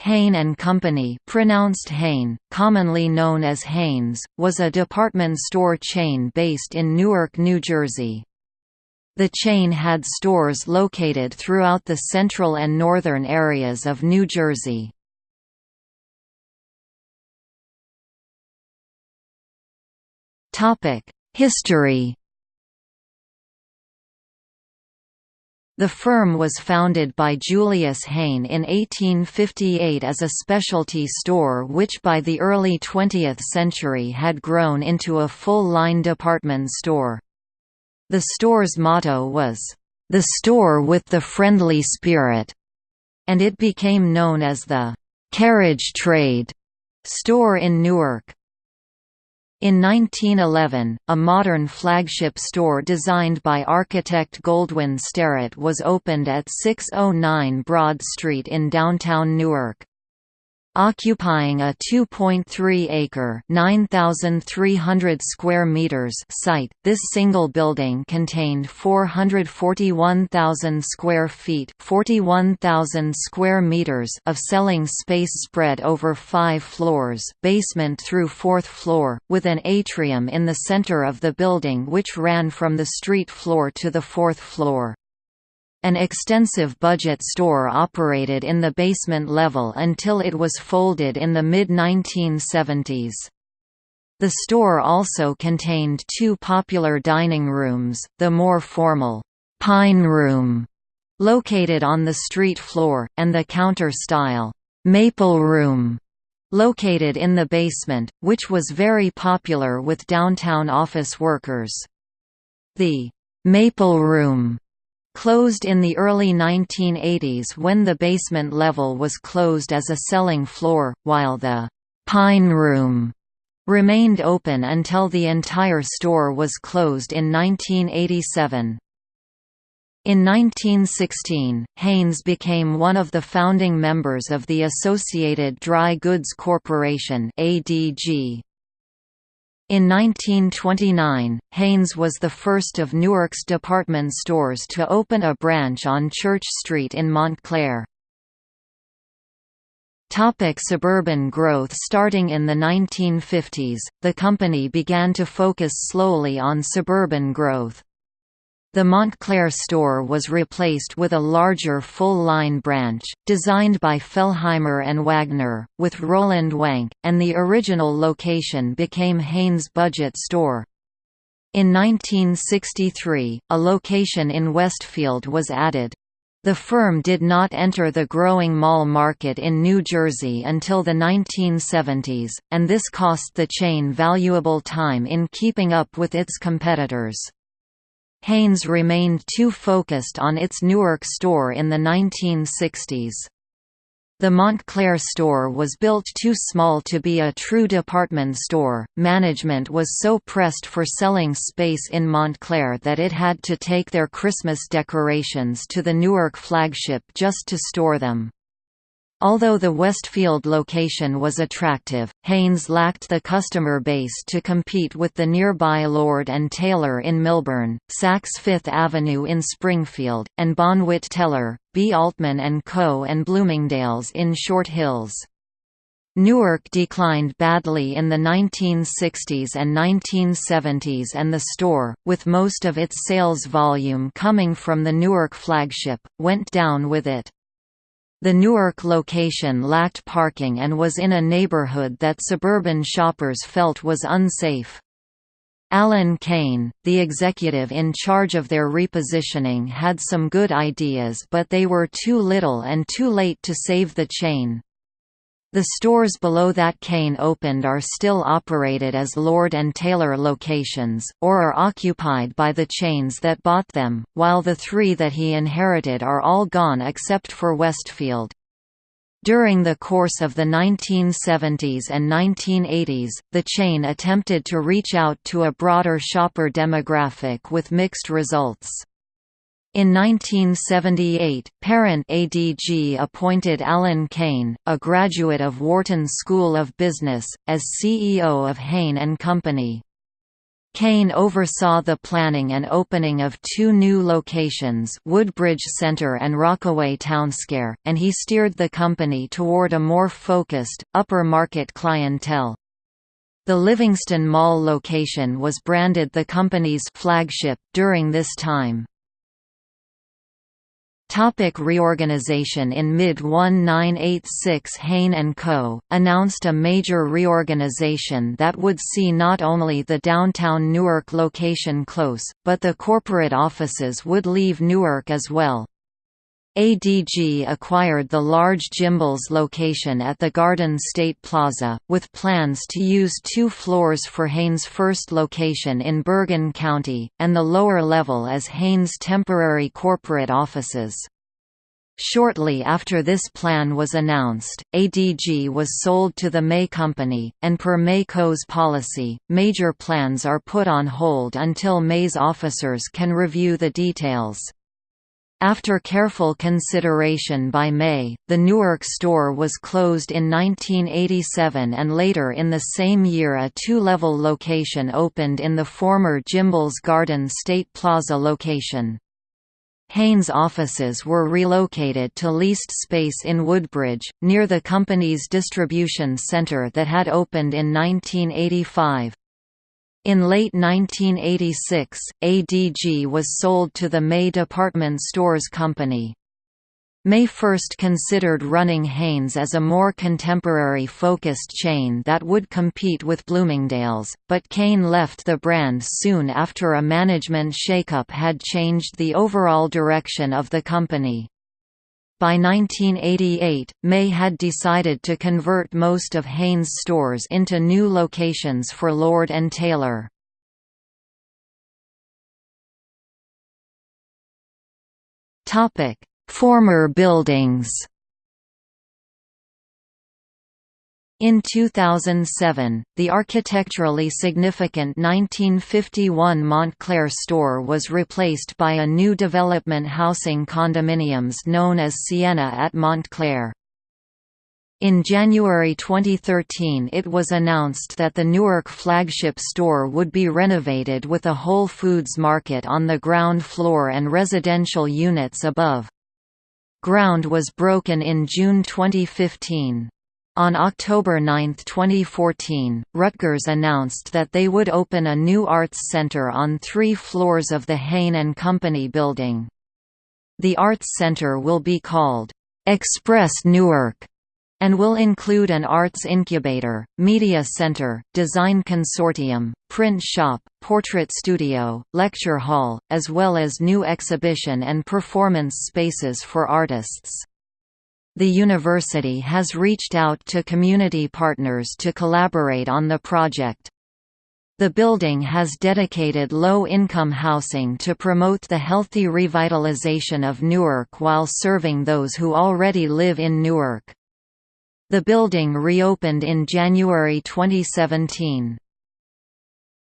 Hahne and Company pronounced Hain, commonly known as Hahne's, was a department store chain based in Newark, New Jersey. The chain had stores located throughout the central and northern areas of New Jersey. History The firm was founded by Julius Hahne in 1858 as a specialty store which by the early 20th century had grown into a full-line department store. The store's motto was, "...the store with the friendly spirit", and it became known as the "...carriage trade" store in Newark. In 1911, a modern flagship store designed by architect Goldwin Starrett was opened at 609 Broad Street in downtown Newark. Occupying a 2.3-acre (9,300 square meters) site, this single building contained 441,000 square feet (41,000 square meters) of selling space spread over five floors, basement through fourth floor, with an atrium in the center of the building which ran from the street floor to the fourth floor. An extensive budget store operated in the basement level until it was folded in the mid-1970s. The store also contained two popular dining rooms, the more formal, Pine Room, located on the street floor, and the counter-style, Maple Room, located in the basement, which was very popular with downtown office workers. The Maple Room Closed in the early 1980s when the basement level was closed as a selling floor, while the «Pine Room» remained open until the entire store was closed in 1987. In 1916, Hahne's became one of the founding members of the Associated Dry Goods Corporation ADG, in 1929, Hahne's was the first of Newark's department stores to open a branch on Church Street in Montclair. Topic suburban growth Starting in the 1950s, the company began to focus slowly on suburban growth. The Montclair store was replaced with a larger full-line branch, designed by Fellheimer and Wagner, with Roland Wank, and the original location became Hahne's Budget Store. In 1963, a location in Westfield was added. The firm did not enter the growing mall market in New Jersey until the 1970s, and this cost the chain valuable time in keeping up with its competitors. Hahne's remained too focused on its Newark store in the 1960s. The Montclair store was built too small to be a true department store. Management was so pressed for selling space in Montclair that it had to take their Christmas decorations to the Newark flagship just to store them. Although the Westfield location was attractive, Hahne's lacked the customer base to compete with the nearby Lord & Taylor in Millburn, Saks Fifth Avenue in Springfield, and Bonwit Teller, B. Altman & Co. and Bloomingdale's in Short Hills. Newark declined badly in the 1960s and 1970s and the store, with most of its sales volume coming from the Newark flagship, went down with it. The Newark location lacked parking and was in a neighborhood that suburban shoppers felt was unsafe. Alan Kane, the executive in charge of their repositioning had some good ideas but they were too little and too late to save the chain. The stores below that Kane opened are still operated as Lord & Taylor locations, or are occupied by the chains that bought them, while the three that he inherited are all gone except for Westfield. During the course of the 1970s and 1980s, the chain attempted to reach out to a broader shopper demographic with mixed results. In 1978, parent ADG appointed Alan Kane, a graduate of Wharton School of Business, as CEO of Hahne and Company. Kane oversaw the planning and opening of two new locations Woodbridge Center and Rockaway Townsquare, and he steered the company toward a more focused, upper-market clientele. The Livingston Mall location was branded the company's flagship, during this time. Topic reorganization In mid-1986 Hahne & Co., announced a major reorganization that would see not only the downtown Newark location close, but the corporate offices would leave Newark as well. ADG acquired the large Gimbels location at the Garden State Plaza, with plans to use two floors for Hahne's first location in Bergen County, and the lower level as Hahne's temporary corporate offices. Shortly after this plan was announced, ADG was sold to the May Company, and per May Co.'s policy, major plans are put on hold until May's officers can review the details. After careful consideration by May, the Newark store was closed in 1987 and later in the same year a two-level location opened in the former Gimbels Garden State Plaza location. Hahne's offices were relocated to leased space in Woodbridge, near the company's distribution center that had opened in 1985. In late 1986, ADG was sold to the May Department Stores Company. May first considered running Hahne's as a more contemporary focused chain that would compete with Bloomingdale's, but Kane left the brand soon after a management shakeup had changed the overall direction of the company. By 1988, May had decided to convert most of Hahne's stores into new locations for Lord & Taylor. Former buildings In 2007, the architecturally significant 1951 Montclair store was replaced by a new development housing condominiums known as Sienna at Montclair. In January 2013 it was announced that the Newark flagship store would be renovated with a Whole Foods market on the ground floor and residential units above. Ground was broken in June 2015. On October 9, 2014, Rutgers announced that they would open a new arts center on three floors of the Hahne & Company building. The arts center will be called, "'Express Newark' and will include an arts incubator, media center, design consortium, print shop, portrait studio, lecture hall, as well as new exhibition and performance spaces for artists. The university has reached out to community partners to collaborate on the project. The building has dedicated low-income housing to promote the healthy revitalization of Newark while serving those who already live in Newark. The building reopened in January 2017.